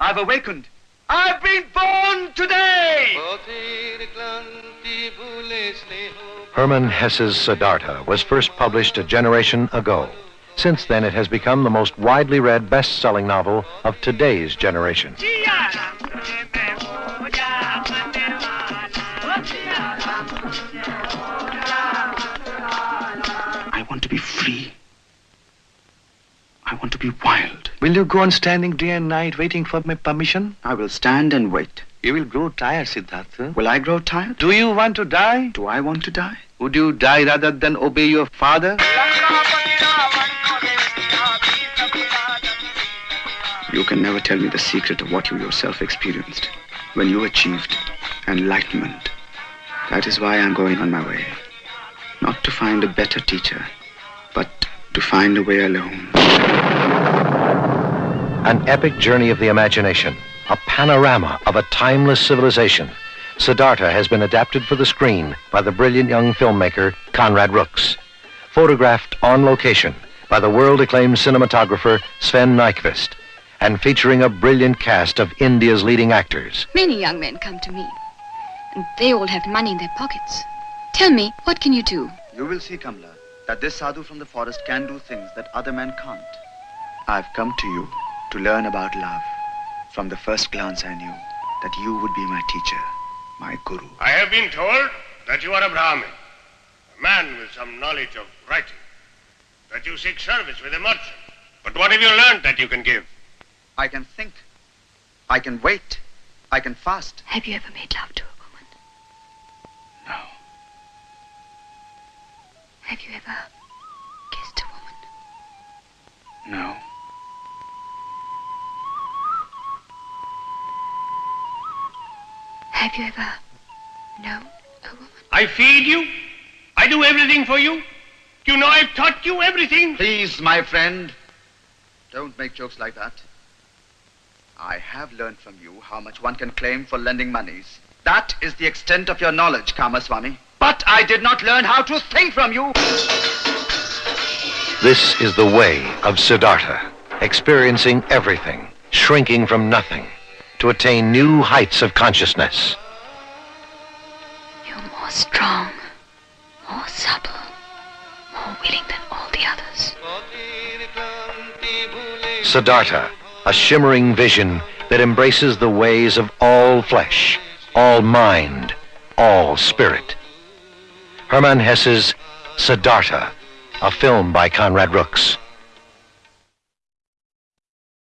I've awakened. I've been born today! Hermann Hesse's Siddhartha was first published a generation ago. Since then, it has become the most widely read best selling novel of today's generation. I want to be free. I want to be wild. Will you go on standing day and night waiting for my permission? I will stand and wait. You will grow tired, Siddhartha. Will I grow tired? Do you want to die? Do I want to die? Would you die rather than obey your father? You can never tell me the secret of what you yourself experienced when you achieved enlightenment. That is why I'm going on my way. Not to find a better teacher, but to find a way alone. An epic journey of the imagination, a panorama of a timeless civilization. Siddhartha has been adapted for the screen by the brilliant young filmmaker Conrad Rooks. Photographed on location by the world acclaimed cinematographer Sven Nykvist and featuring a brilliant cast of India's leading actors. Many young men come to me, and they all have money in their pockets. Tell me, what can you do? You will see, Kamla, that this sadhu from the forest can do things that other men can't. I've come to you to learn about love. From the first glance, I knew that you would be my teacher, my guru. I have been told that you are a Brahmin, a man with some knowledge of writing, that you seek service with a merchant. But what have you learned that you can give? I can think. I can wait. I can fast. Have you ever made love to a woman? No. Have you ever kissed a woman? No. Have you ever known a woman? I feed you. I do everything for you. You know I've taught you everything. Please, my friend, don't make jokes like that. I have learned from you how much one can claim for lending monies. That is the extent of your knowledge, Kamaswami. But I did not learn how to think from you. This is the way of Siddhartha, experiencing everything, shrinking from nothing, to attain new heights of consciousness. You're more strong, more supple, more willing than all the others. Siddhartha, a shimmering vision that embraces the ways of all flesh, all mind, all spirit. Hermann Hesse's Siddhartha, a film by Conrad Rooks.